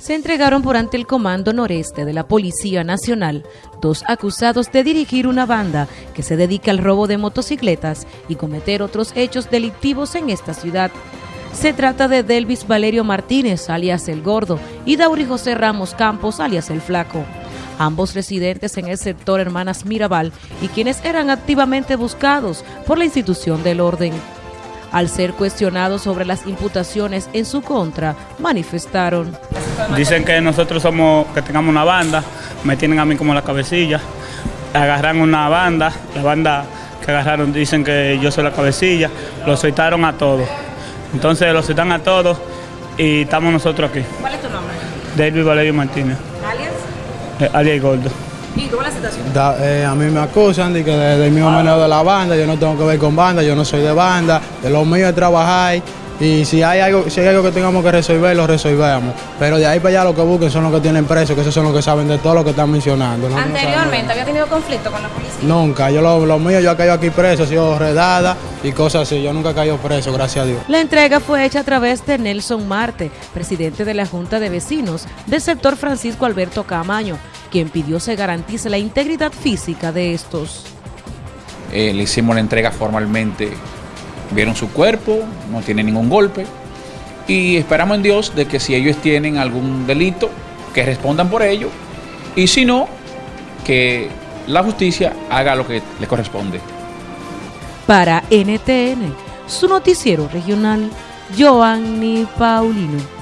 se entregaron por ante el Comando Noreste de la Policía Nacional dos acusados de dirigir una banda que se dedica al robo de motocicletas y cometer otros hechos delictivos en esta ciudad. Se trata de Delvis Valerio Martínez, alias El Gordo, y Dauri José Ramos Campos, alias El Flaco. Ambos residentes en el sector Hermanas Mirabal y quienes eran activamente buscados por la institución del orden. Al ser cuestionados sobre las imputaciones en su contra, manifestaron. Dicen que nosotros somos, que tengamos una banda, me tienen a mí como la cabecilla, agarran una banda, la banda que agarraron dicen que yo soy la cabecilla, lo soltaron a todos. Entonces lo soltan a todos y estamos nosotros aquí. ¿Cuál es tu nombre? David Valerio Martínez, ¿Alias? eh, alias Gordo. ¿Y cómo es la situación? Da- eh, a mí me acusan de que de- del mismo manejo de la banda, yo no tengo que ver con banda, yo no soy de banda, de lo mío es trabajar y si hay algo, si hay algo que tengamos que resolver, lo resolvemos. Pero de ahí para allá lo que busquen son los que tienen presos, que esos son los que saben de todo lo que están mencionando. ¿no? No Anteriormente había tenido conflicto con la policía. Nunca, yo lo, lo mío, yo he caído aquí preso, he sido redada y cosas así, yo nunca he caído preso, gracias a Dios. La entrega fue hecha a través de Nelson Marte, presidente de la Junta de Vecinos del sector Francisco Alberto Camaño, quien pidió se garantice la integridad física de estos. Eh, le hicimos la entrega formalmente. Vieron su cuerpo, no tiene ningún golpe. Y esperamos en Dios de que si ellos tienen algún delito, que respondan por ello. Y si no, que la justicia haga lo que le corresponde. Para NTN, su noticiero regional, Joanny Paulino.